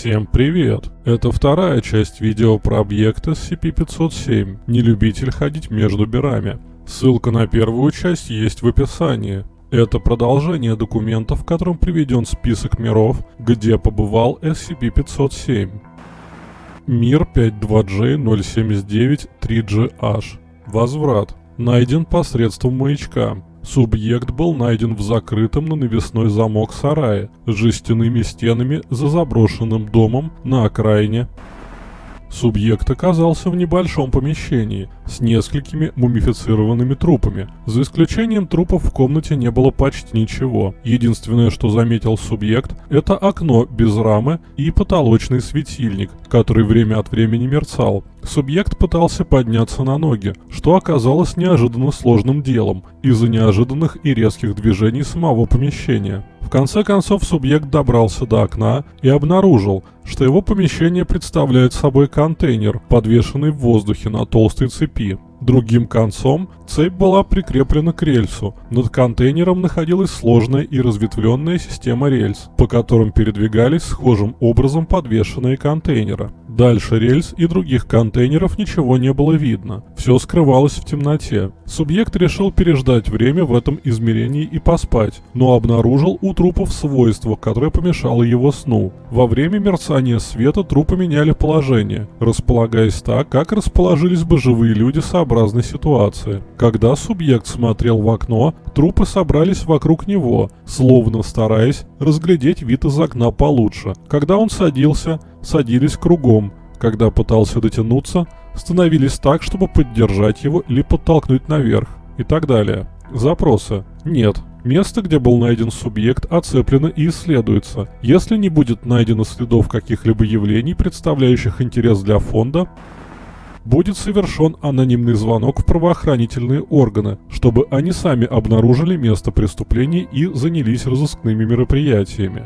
Всем привет! Это вторая часть видео про объект SCP-507 «Не любитель ходить между мирами». Ссылка на первую часть есть в описании. Это продолжение документа, в котором приведен список миров, где побывал SCP-507. Мир 52J079-3GH. Возврат. Найден посредством маячка. Субъект был найден в закрытом на навесной замок сарае с жестяными стенами за заброшенным домом на окраине. Субъект оказался в небольшом помещении с несколькими мумифицированными трупами. За исключением трупов в комнате не было почти ничего. Единственное, что заметил субъект, это окно без рамы и потолочный светильник, который время от времени мерцал. Субъект пытался подняться на ноги, что оказалось неожиданно сложным делом из-за неожиданных и резких движений самого помещения. В конце концов субъект добрался до окна и обнаружил, что его помещение представляет собой контейнер, подвешенный в воздухе на толстой цепи. Другим концом цепь была прикреплена к рельсу. Над контейнером находилась сложная и разветвленная система рельс, по которым передвигались схожим образом подвешенные контейнеры. Дальше рельс и других контейнеров ничего не было видно. Все скрывалось в темноте. Субъект решил переждать время в этом измерении и поспать, но обнаружил у трупов свойство, которое помешало его сну. Во время мерцания света трупы меняли положение, располагаясь так, как расположились бы живые люди сообразной ситуации. Когда субъект смотрел в окно, трупы собрались вокруг него, словно стараясь разглядеть вид из окна получше. Когда он садился, садились кругом. Когда пытался дотянуться, становились так, чтобы поддержать его или подтолкнуть наверх. И так далее. Запросы. Нет. Место, где был найден субъект, оцеплено и исследуется. Если не будет найдено следов каких-либо явлений, представляющих интерес для фонда, будет совершен анонимный звонок в правоохранительные органы, чтобы они сами обнаружили место преступления и занялись разыскными мероприятиями.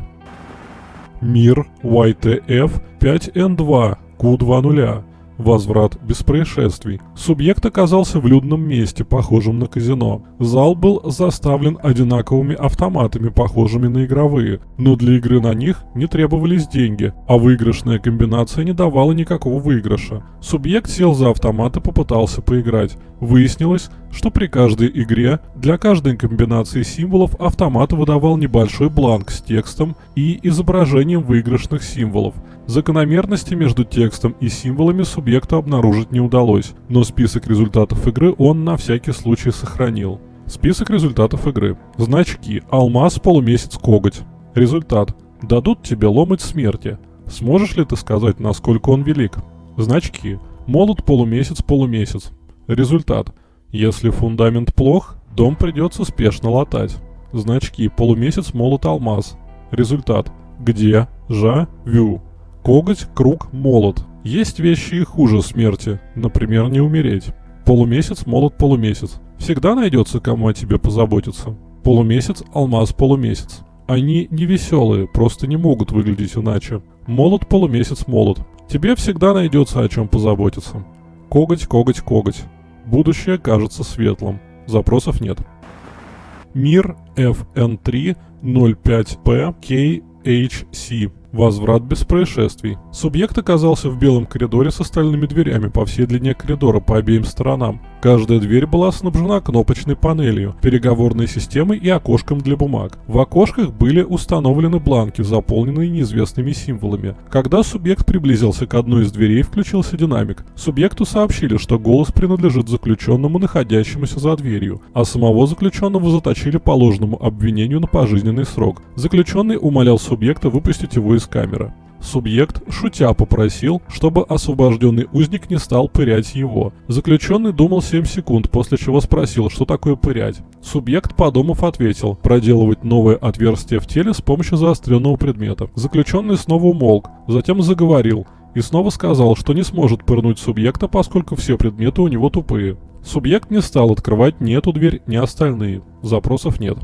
Мир YTF 5N2 Q20 Возврат без происшествий. Субъект оказался в людном месте, похожем на казино. Зал был заставлен одинаковыми автоматами, похожими на игровые, но для игры на них не требовались деньги, а выигрышная комбинация не давала никакого выигрыша. Субъект сел за автомат и попытался поиграть. Выяснилось, что при каждой игре для каждой комбинации символов автомат выдавал небольшой бланк с текстом и изображением выигрышных символов. Закономерности между текстом и символами субъекту обнаружить не удалось, но список результатов игры он на всякий случай сохранил. Список результатов игры. Значки. Алмаз, полумесяц, коготь. Результат. Дадут тебе ломать смерти. Сможешь ли ты сказать, насколько он велик? Значки. Молот, полумесяц, полумесяц. Результат. Если фундамент плох, дом придется спешно латать. Значки. Полумесяц, молот, алмаз. Результат. Где? Жа. Вю. Коготь, круг, молот. Есть вещи и хуже смерти, например, не умереть. Полумесяц, молот, полумесяц. Всегда найдется, кому о тебе позаботиться. Полумесяц, алмаз, полумесяц. Они не веселые, просто не могут выглядеть иначе. Молот, полумесяц, молот. Тебе всегда найдется о чем позаботиться. Коготь, коготь, коготь. Будущее кажется светлым. Запросов нет. Мир FN3 05P KHC. Возврат без происшествий. Субъект оказался в белом коридоре с остальными дверями по всей длине коридора по обеим сторонам. Каждая дверь была снабжена кнопочной панелью, переговорной системой и окошком для бумаг. В окошках были установлены бланки, заполненные неизвестными символами. Когда субъект приблизился к одной из дверей, включился динамик. Субъекту сообщили, что голос принадлежит заключенному, находящемуся за дверью, а самого заключенного заточили по ложному обвинению на пожизненный срок. Заключенный умолял субъекта выпустить его из камеры. Субъект, шутя, попросил, чтобы освобожденный узник не стал пырять его. Заключенный думал 7 секунд, после чего спросил, что такое пырять. Субъект, подумав, ответил, проделывать новое отверстие в теле с помощью заостренного предмета. Заключенный снова умолк, затем заговорил и снова сказал, что не сможет пырнуть субъекта, поскольку все предметы у него тупые. Субъект не стал открывать ни эту дверь, ни остальные. Запросов нет.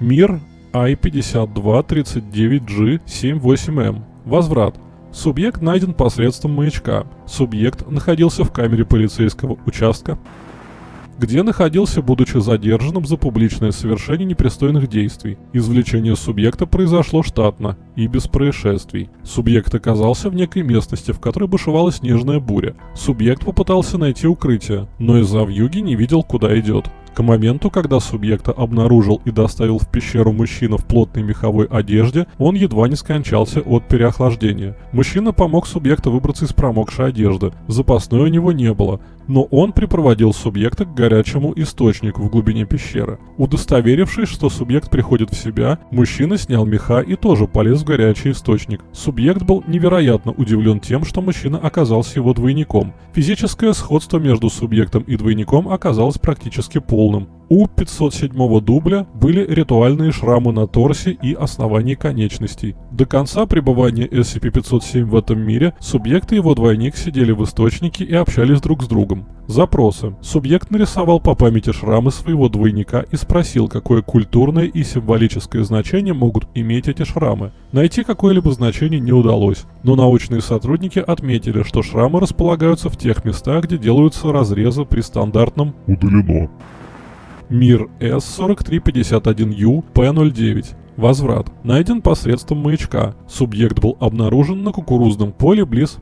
Мир I-5239G78M. Возврат. Субъект найден посредством маячка. Субъект находился в камере полицейского участка где находился, будучи задержанным за публичное совершение непристойных действий. Извлечение субъекта произошло штатно и без происшествий. Субъект оказался в некой местности, в которой бушевала снежная буря. Субъект попытался найти укрытие, но из-за вьюги не видел, куда идет. К моменту, когда субъекта обнаружил и доставил в пещеру мужчина в плотной меховой одежде, он едва не скончался от переохлаждения. Мужчина помог субъекту выбраться из промокшей одежды. Запасной у него не было, но он припроводил субъекта к горячему источнику в глубине пещеры. Удостоверившись, что субъект приходит в себя, мужчина снял меха и тоже полез в горячий источник. Субъект был невероятно удивлен тем, что мужчина оказался его двойником. Физическое сходство между субъектом и двойником оказалось практически полным. У 507 дубля были ритуальные шрамы на торсе и основании конечностей. До конца пребывания SCP-507 в этом мире субъект и его двойник сидели в источнике и общались друг с другом. Запросы. Субъект нарисовал по памяти шрамы своего двойника и спросил, какое культурное и символическое значение могут иметь эти шрамы. Найти какое-либо значение не удалось, но научные сотрудники отметили, что шрамы располагаются в тех местах, где делаются разрезы при стандартном «удалено». Мир С-4351Ю П-09. Возврат. Найден посредством маячка. Субъект был обнаружен на кукурузном поле близ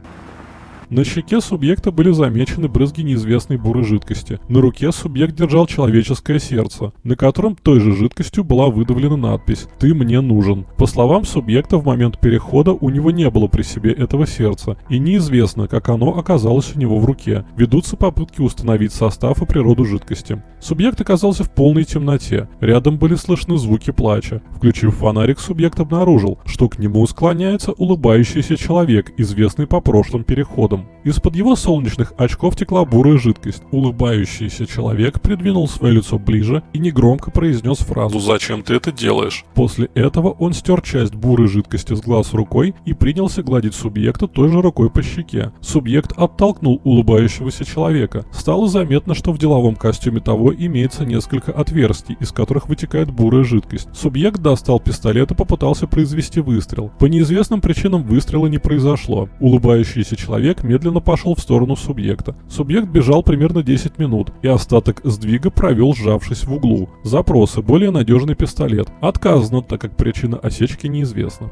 на щеке субъекта были замечены брызги неизвестной бурой жидкости. На руке субъект держал человеческое сердце, на котором той же жидкостью была выдавлена надпись «Ты мне нужен». По словам субъекта, в момент перехода у него не было при себе этого сердца, и неизвестно, как оно оказалось у него в руке. Ведутся попытки установить состав и природу жидкости. Субъект оказался в полной темноте. Рядом были слышны звуки плача. Включив фонарик, субъект обнаружил, что к нему склоняется улыбающийся человек, известный по прошлым переходам взглядом. Из-под его солнечных очков текла бурая жидкость. Улыбающийся человек придвинул свое лицо ближе и негромко произнес фразу «Зачем ты это делаешь?». После этого он стер часть бурой жидкости с глаз рукой и принялся гладить субъекта той же рукой по щеке. Субъект оттолкнул улыбающегося человека. Стало заметно, что в деловом костюме того имеется несколько отверстий, из которых вытекает бурая жидкость. Субъект достал пистолет и попытался произвести выстрел. По неизвестным причинам выстрела не произошло. Улыбающийся человек медленно пошел в сторону субъекта. Субъект бежал примерно 10 минут, и остаток сдвига провел, сжавшись в углу. Запросы. Более надежный пистолет. Отказано, так как причина осечки неизвестна.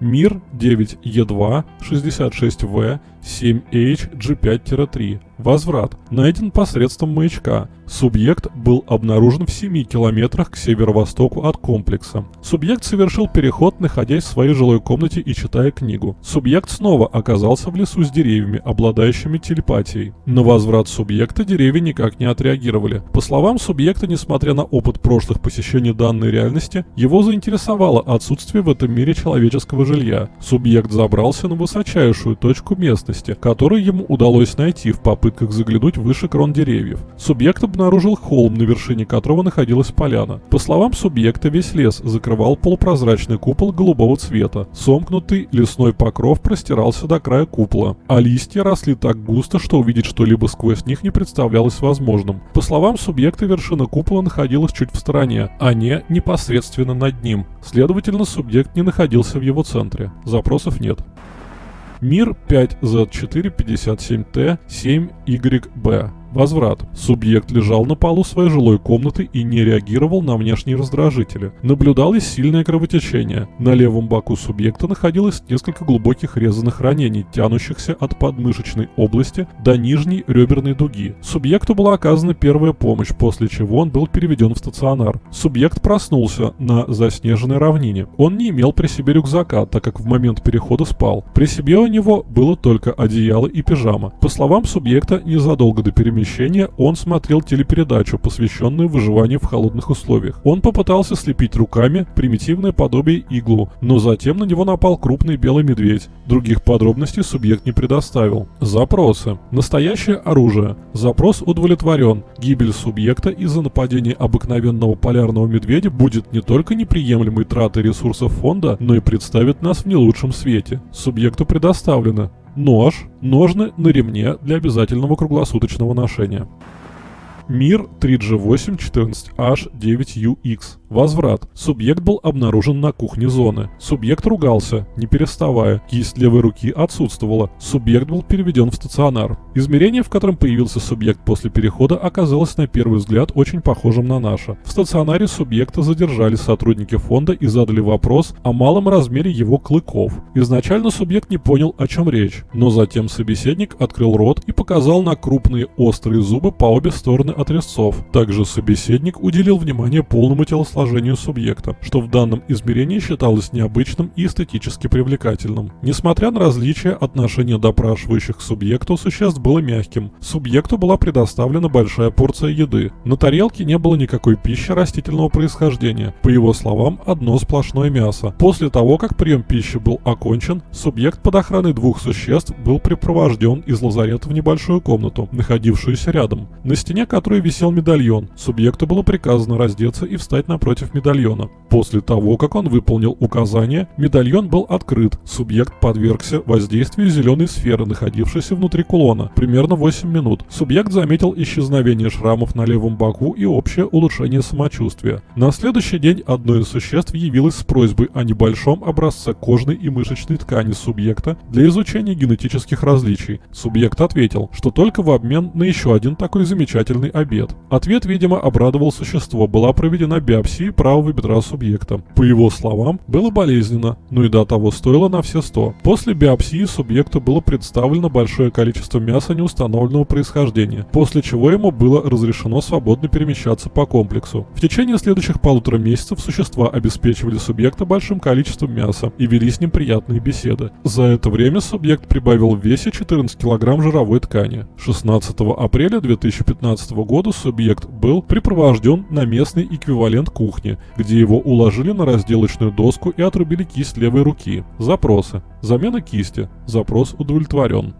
Мир 9Е2 66В 7H G5-3. Возврат. Найден посредством маячка. Субъект был обнаружен в 7 километрах к северо-востоку от комплекса. Субъект совершил переход, находясь в своей жилой комнате и читая книгу. Субъект снова оказался в лесу с деревьями, обладающими телепатией. На возврат субъекта деревья никак не отреагировали. По словам субъекта, несмотря на опыт прошлых посещений данной реальности, его заинтересовало отсутствие в этом мире человеческого жилья. Субъект забрался на высочайшую точку местности, которую ему удалось найти в попытках заглянуть выше крон деревьев. Субъект обнаружил холм, на вершине которого находилась поляна. По словам субъекта, весь лес закрывал полупрозрачный купол голубого цвета. Сомкнутый лесной покров простирался до края купола, а листья росли так густо, что увидеть что-либо сквозь них не представлялось возможным. По словам субъекта, вершина купола находилась чуть в стороне, а не непосредственно над ним. Следовательно, субъект не находился в его центре. Запросов нет. Мир 5Z457T 7YB Возврат. Субъект лежал на полу своей жилой комнаты и не реагировал на внешние раздражители. Наблюдалось сильное кровотечение. На левом боку субъекта находилось несколько глубоких резаных ранений, тянущихся от подмышечной области до нижней реберной дуги. Субъекту была оказана первая помощь, после чего он был переведен в стационар. Субъект проснулся на заснеженной равнине. Он не имел при себе рюкзака, так как в момент перехода спал. При себе у него было только одеяло и пижама. По словам субъекта, незадолго до перемещения помещения он смотрел телепередачу, посвященную выживанию в холодных условиях. Он попытался слепить руками примитивное подобие иглу, но затем на него напал крупный белый медведь. Других подробностей субъект не предоставил. Запросы. Настоящее оружие. Запрос удовлетворен. Гибель субъекта из-за нападения обыкновенного полярного медведя будет не только неприемлемой тратой ресурсов фонда, но и представит нас в не лучшем свете. Субъекту предоставлено нож, ножны на ремне для обязательного круглосуточного ношения. Мир 3G8 14H9UX Возврат. Субъект был обнаружен на кухне зоны. Субъект ругался, не переставая. Кисть левой руки отсутствовала. Субъект был переведен в стационар. Измерение, в котором появился субъект после перехода, оказалось на первый взгляд очень похожим на наше. В стационаре субъекта задержали сотрудники фонда и задали вопрос о малом размере его клыков. Изначально субъект не понял, о чем речь, но затем собеседник открыл рот и показал на крупные острые зубы по обе стороны от резцов. Также собеседник уделил внимание полному телосложению телосложению субъекта, что в данном измерении считалось необычным и эстетически привлекательным. Несмотря на различия, отношение допрашивающих к субъекту существ было мягким. Субъекту была предоставлена большая порция еды. На тарелке не было никакой пищи растительного происхождения. По его словам, одно сплошное мясо. После того, как прием пищи был окончен, субъект под охраной двух существ был припровожден из лазарета в небольшую комнату, находившуюся рядом, на стене которой висел медальон. Субъекту было приказано раздеться и встать на против медальона. После того, как он выполнил указание, медальон был открыт, субъект подвергся воздействию зеленой сферы, находившейся внутри кулона, примерно 8 минут. Субъект заметил исчезновение шрамов на левом боку и общее улучшение самочувствия. На следующий день одно из существ явилось с просьбой о небольшом образце кожной и мышечной ткани субъекта для изучения генетических различий. Субъект ответил, что только в обмен на еще один такой замечательный обед. Ответ, видимо, обрадовал существо, была проведена биопсия биопсии правого бедра субъекта. По его словам, было болезненно, но и до того стоило на все 100. После биопсии субъекту было представлено большое количество мяса неустановленного происхождения, после чего ему было разрешено свободно перемещаться по комплексу. В течение следующих полутора месяцев существа обеспечивали субъекта большим количеством мяса и вели с ним приятные беседы. За это время субъект прибавил в весе 14 кг жировой ткани. 16 апреля 2015 года субъект был припровожден на местный эквивалент кухни кухне, где его уложили на разделочную доску и отрубили кисть левой руки. Запросы. Замена кисти. Запрос удовлетворен.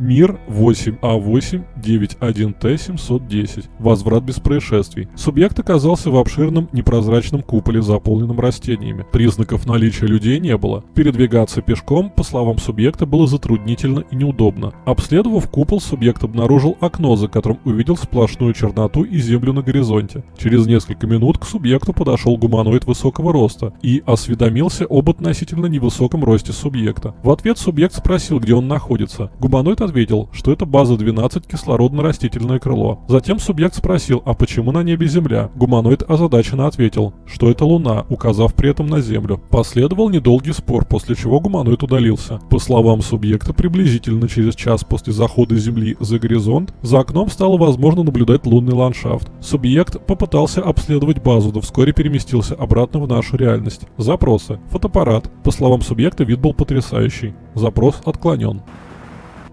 Мир 8А891Т710. Возврат без происшествий. Субъект оказался в обширном непрозрачном куполе, заполненном растениями. Признаков наличия людей не было. Передвигаться пешком, по словам субъекта, было затруднительно и неудобно. Обследовав купол, субъект обнаружил окно, за которым увидел сплошную черноту и землю на горизонте. Через несколько минут к субъекту подошел гуманоид высокого роста и осведомился об относительно невысоком росте субъекта. В ответ субъект спросил, где он находится. Гуманоид ответил, что это база 12 кислородно-растительное крыло. Затем субъект спросил, а почему на небе Земля? Гуманоид озадаченно ответил, что это Луна, указав при этом на Землю. Последовал недолгий спор, после чего гуманоид удалился. По словам субъекта, приблизительно через час после захода Земли за горизонт, за окном стало возможно наблюдать лунный ландшафт. Субъект попытался обследовать базу, но вскоре переместился обратно в нашу реальность. Запросы. Фотоаппарат. По словам субъекта, вид был потрясающий. Запрос отклонен.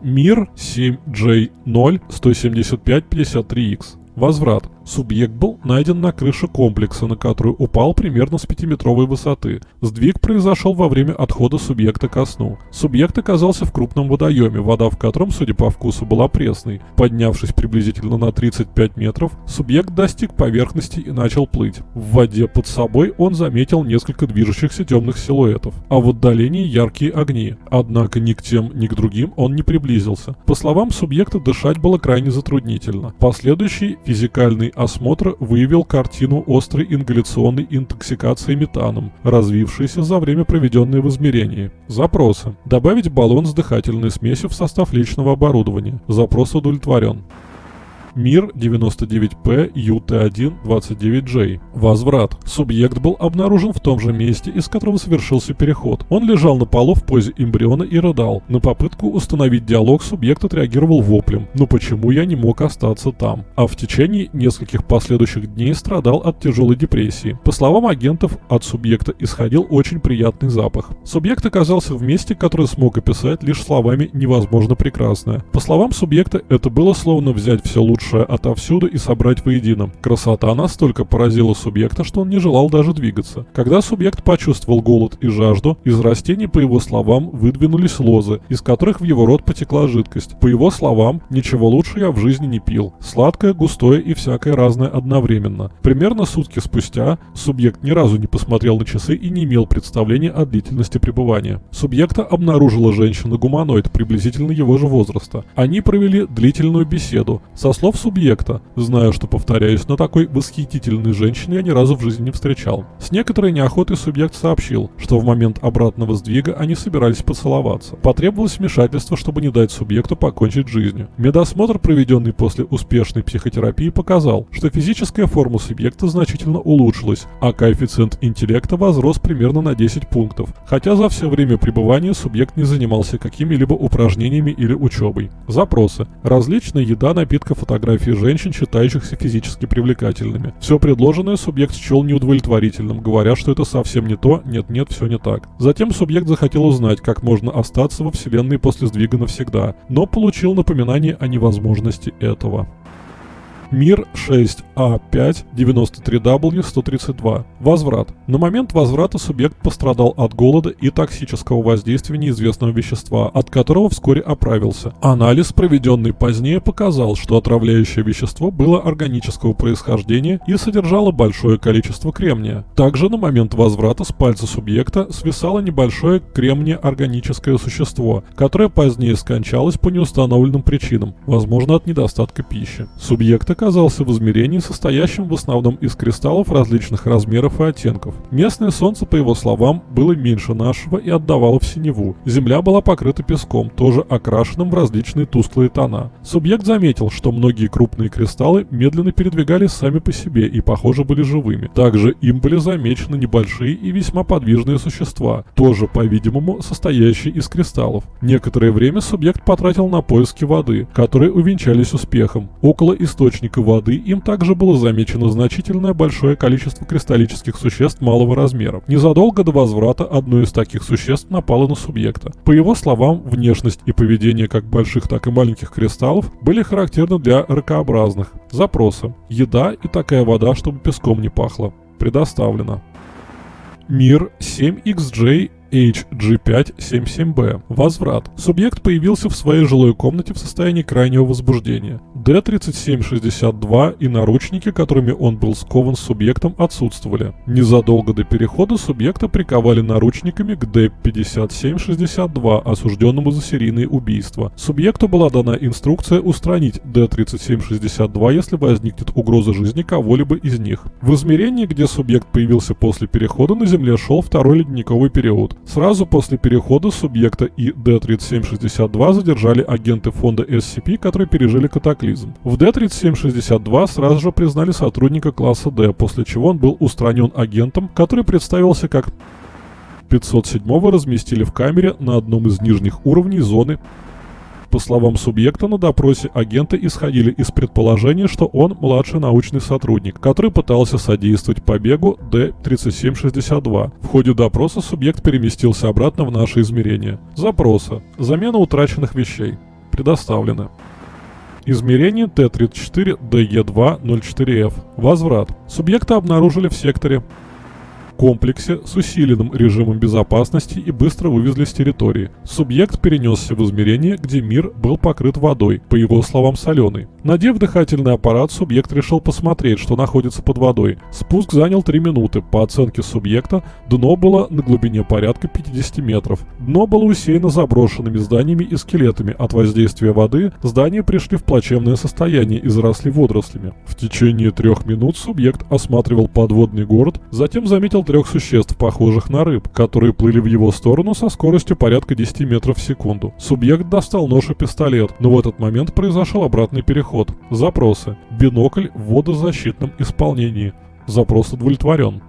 Мир 7J0 17553X. Возврат. Субъект был найден на крыше комплекса, на которую упал примерно с 5-метровой высоты. Сдвиг произошел во время отхода субъекта ко сну. Субъект оказался в крупном водоеме, вода в котором, судя по вкусу, была пресной. Поднявшись приблизительно на 35 метров, субъект достиг поверхности и начал плыть. В воде под собой он заметил несколько движущихся темных силуэтов, а в отдалении яркие огни. Однако ни к тем, ни к другим он не приблизился. По словам субъекта, дышать было крайне затруднительно. Последующий физикальный осмотр выявил картину острой ингаляционной интоксикации метаном, развившейся за время проведенной в измерении. Запросы. Добавить баллон с дыхательной смесью в состав личного оборудования. Запрос удовлетворен. Мир 99P UT1 29J. Возврат. Субъект был обнаружен в том же месте, из которого совершился переход. Он лежал на полу в позе эмбриона и рыдал. На попытку установить диалог субъект отреагировал воплем «Ну почему я не мог остаться там?», а в течение нескольких последующих дней страдал от тяжелой депрессии. По словам агентов, от субъекта исходил очень приятный запах. Субъект оказался в месте, которое смог описать лишь словами «невозможно прекрасное». По словам субъекта, это было словно взять все лучшее лучшее отовсюду и собрать воедино. Красота настолько поразила субъекта, что он не желал даже двигаться. Когда субъект почувствовал голод и жажду, из растений, по его словам, выдвинулись лозы, из которых в его рот потекла жидкость. По его словам, ничего лучше я в жизни не пил. Сладкое, густое и всякое разное одновременно. Примерно сутки спустя субъект ни разу не посмотрел на часы и не имел представления о длительности пребывания. Субъекта обнаружила женщина-гуманоид приблизительно его же возраста. Они провели длительную беседу. Со слов слов субъекта, зная, что, повторяюсь, на такой восхитительной женщине я ни разу в жизни не встречал. С некоторой неохотой субъект сообщил, что в момент обратного сдвига они собирались поцеловаться. Потребовалось вмешательство, чтобы не дать субъекту покончить жизнью. Медосмотр, проведенный после успешной психотерапии, показал, что физическая форма субъекта значительно улучшилась, а коэффициент интеллекта возрос примерно на 10 пунктов, хотя за все время пребывания субъект не занимался какими-либо упражнениями или учебой. Запросы. Различная еда, напитка, фотографии женщин, считающихся физически привлекательными. Все предложенное субъект счел неудовлетворительным, говоря, что это совсем не то, нет-нет, все не так. Затем субъект захотел узнать, как можно остаться во Вселенной после сдвига навсегда, но получил напоминание о невозможности этого. Мир 6А5 93W132. Возврат. На момент возврата субъект пострадал от голода и токсического воздействия неизвестного вещества, от которого вскоре оправился. Анализ, проведенный позднее, показал, что отравляющее вещество было органического происхождения и содержало большое количество кремния. Также на момент возврата с пальца субъекта свисало небольшое кремния-органическое существо, которое позднее скончалось по неустановленным причинам, возможно от недостатка пищи. Субъекта оказался в измерении, состоящем в основном из кристаллов различных размеров и оттенков. Местное солнце, по его словам, было меньше нашего и отдавало в синеву. Земля была покрыта песком, тоже окрашенным в различные тусклые тона. Субъект заметил, что многие крупные кристаллы медленно передвигались сами по себе и, похоже, были живыми. Также им были замечены небольшие и весьма подвижные существа, тоже, по-видимому, состоящие из кристаллов. Некоторое время субъект потратил на поиски воды, которые увенчались успехом. Около источника источника воды им также было замечено значительное большое количество кристаллических существ малого размера. Незадолго до возврата одно из таких существ напало на субъекта. По его словам, внешность и поведение как больших, так и маленьких кристаллов были характерны для ракообразных. Запросы. Еда и такая вода, чтобы песком не пахло. Предоставлено. Мир 7XJ HG577B. Возврат. Субъект появился в своей жилой комнате в состоянии крайнего возбуждения. D3762 и наручники, которыми он был скован с субъектом, отсутствовали. Незадолго до перехода субъекта приковали наручниками к D5762, осужденному за серийные убийства. Субъекту была дана инструкция устранить D3762, если возникнет угроза жизни кого-либо из них. В измерении, где субъект появился после перехода, на Земле шел второй ледниковый период. Сразу после перехода субъекта и D3762 задержали агенты фонда SCP, которые пережили катаклизм. В D3762 сразу же признали сотрудника класса D, после чего он был устранен агентом, который представился как 507 разместили в камере на одном из нижних уровней зоны по словам субъекта на допросе, агенты исходили из предположения, что он младший научный сотрудник, который пытался содействовать побегу Д-3762. В ходе допроса субъект переместился обратно в наше измерение. Запросы. Замена утраченных вещей. Предоставлено. Измерение Т-34-ДЕ2-04Ф. Возврат. Субъекта обнаружили в секторе комплексе с усиленным режимом безопасности и быстро вывезли с территории. Субъект перенесся в измерение, где мир был покрыт водой, по его словам соленой. Надев дыхательный аппарат, субъект решил посмотреть, что находится под водой. Спуск занял 3 минуты. По оценке субъекта, дно было на глубине порядка 50 метров. Дно было усеяно заброшенными зданиями и скелетами. От воздействия воды здания пришли в плачевное состояние и заросли водорослями. В течение трех минут субъект осматривал подводный город, затем заметил трех существ, похожих на рыб, которые плыли в его сторону со скоростью порядка 10 метров в секунду. Субъект достал нож и пистолет, но в этот момент произошел обратный переход. Запросы. Бинокль в водозащитном исполнении. Запрос удовлетворен.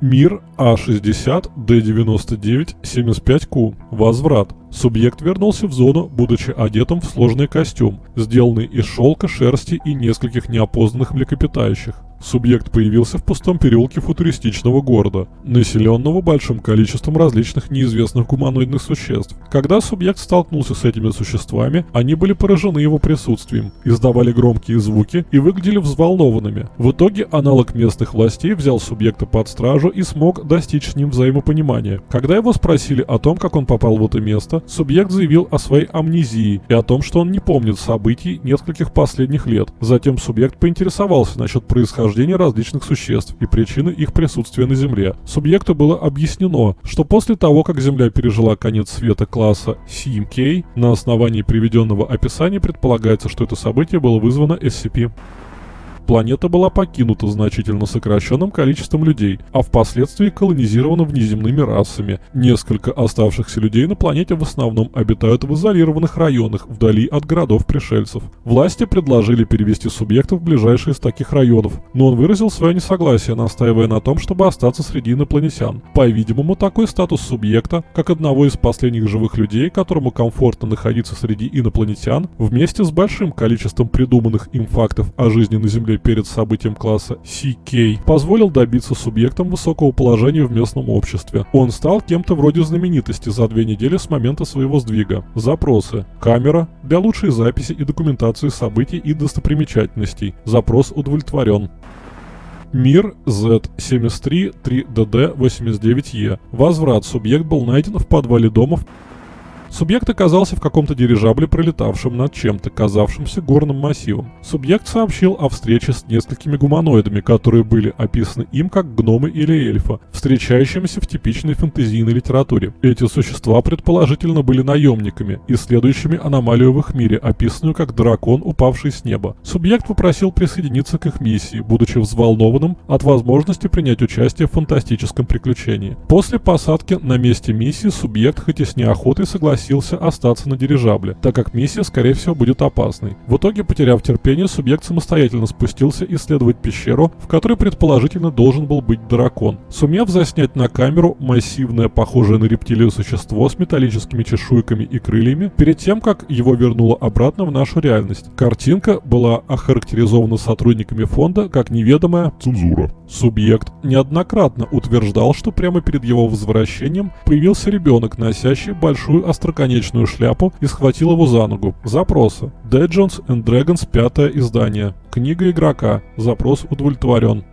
Мир А60, Д99, 75Q. Возврат. Субъект вернулся в зону, будучи одетым в сложный костюм, сделанный из шелка, шерсти и нескольких неопознанных млекопитающих. Субъект появился в пустом переулке футуристичного города, населенного большим количеством различных неизвестных гуманоидных существ. Когда субъект столкнулся с этими существами, они были поражены его присутствием, издавали громкие звуки и выглядели взволнованными. В итоге аналог местных властей взял субъекта под стражу и смог достичь с ним взаимопонимания. Когда его спросили о том, как он попал в это место, субъект заявил о своей амнезии и о том, что он не помнит событий нескольких последних лет. Затем субъект поинтересовался насчет происхождения происхождение различных существ и причины их присутствия на Земле. Субъекту было объяснено, что после того, как Земля пережила конец света класса CMK, на основании приведенного описания предполагается, что это событие было вызвано SCP планета была покинута значительно сокращенным количеством людей, а впоследствии колонизирована внеземными расами. Несколько оставшихся людей на планете в основном обитают в изолированных районах, вдали от городов пришельцев. Власти предложили перевести субъектов в ближайшие из таких районов, но он выразил свое несогласие, настаивая на том, чтобы остаться среди инопланетян. По-видимому, такой статус субъекта, как одного из последних живых людей, которому комфортно находиться среди инопланетян, вместе с большим количеством придуманных им фактов о жизни на Земле перед событием класса CK, позволил добиться субъектам высокого положения в местном обществе. Он стал кем-то вроде знаменитости за две недели с момента своего сдвига. Запросы. Камера для лучшей записи и документации событий и достопримечательностей. Запрос удовлетворен. Мир Z73 3DD89E. Возврат. Субъект был найден в подвале дома Субъект оказался в каком-то дирижабле, пролетавшем над чем-то, казавшимся горным массивом. Субъект сообщил о встрече с несколькими гуманоидами, которые были описаны им как гномы или эльфа, встречающимися в типичной фэнтезийной литературе. Эти существа предположительно были наемниками, исследующими аномалию в их мире, описанную как дракон, упавший с неба. Субъект попросил присоединиться к их миссии, будучи взволнованным от возможности принять участие в фантастическом приключении. После посадки на месте миссии субъект хоть и с неохотой согласился согласился остаться на дирижабле, так как миссия, скорее всего, будет опасной. В итоге, потеряв терпение, субъект самостоятельно спустился исследовать пещеру, в которой предположительно должен был быть дракон. Сумев заснять на камеру массивное, похожее на рептилию существо с металлическими чешуйками и крыльями, перед тем, как его вернуло обратно в нашу реальность. Картинка была охарактеризована сотрудниками фонда как неведомая цензура. Субъект неоднократно утверждал, что прямо перед его возвращением появился ребенок, носящий большую остроконечную шляпу и схватил его за ногу. Запросы. Dungeons and Dragons Пятое издание. Книга игрока. Запрос удовлетворен.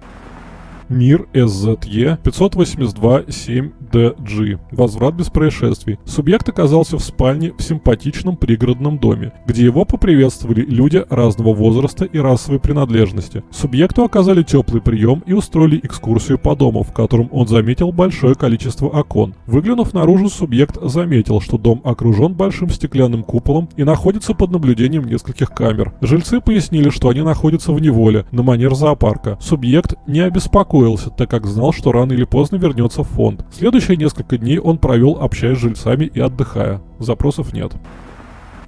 Мир СЗЕ 582-7 ДДЖ. Возврат без происшествий. Субъект оказался в спальне в симпатичном пригородном доме, где его поприветствовали люди разного возраста и расовой принадлежности. Субъекту оказали теплый прием и устроили экскурсию по дому, в котором он заметил большое количество окон. Выглянув наружу, субъект заметил, что дом окружен большим стеклянным куполом и находится под наблюдением нескольких камер. Жильцы пояснили, что они находятся в неволе, на манер зоопарка. Субъект не обеспокоился, так как знал, что рано или поздно вернется в фонд. Следующий Следующие несколько дней он провел, общаясь с жильцами и отдыхая. Запросов нет.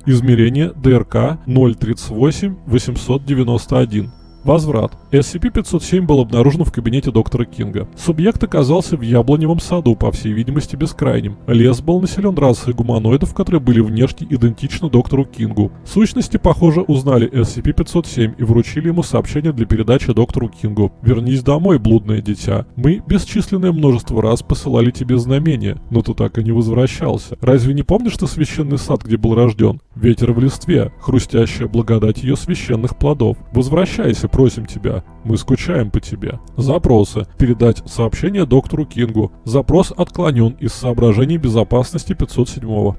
Измерение ДРК 038 891. Возврат. SCP-507 был обнаружен в кабинете доктора Кинга. Субъект оказался в яблоневом саду, по всей видимости бескрайним. Лес был населен расой гуманоидов, которые были внешне идентичны доктору Кингу. Сущности, похоже, узнали SCP-507 и вручили ему сообщение для передачи доктору Кингу. «Вернись домой, блудное дитя. Мы бесчисленное множество раз посылали тебе знамения, но ты так и не возвращался. Разве не помнишь ты священный сад, где был рожден? Ветер в листве, хрустящая благодать ее священных плодов. Возвращайся, просим тебя. Мы скучаем по тебе. Запросы. Передать сообщение доктору Кингу. Запрос отклонен из соображений безопасности 507 -го.